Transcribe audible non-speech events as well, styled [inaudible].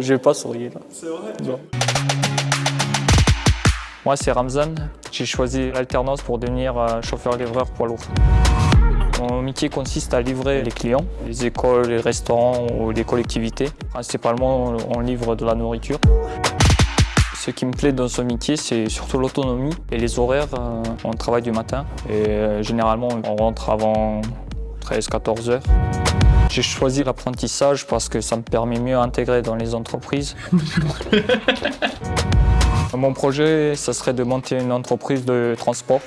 Je vais pas sourire. C'est vrai. Moi, c'est Ramzan. J'ai choisi l'alternance pour devenir euh, chauffeur-livreur poids lourd. Mon métier consiste à livrer les clients, les écoles, les restaurants ou les collectivités. Principalement, on livre de la nourriture. Ce qui me plaît dans ce métier, c'est surtout l'autonomie et les horaires. Euh, On travaille du matin et euh, généralement, on rentre avant 13-14 heures. J'ai choisi l'apprentissage parce que ça me permet mieux d'intégrer dans les entreprises. [laughs] Mon projet, ça serait de monter une entreprise de transport.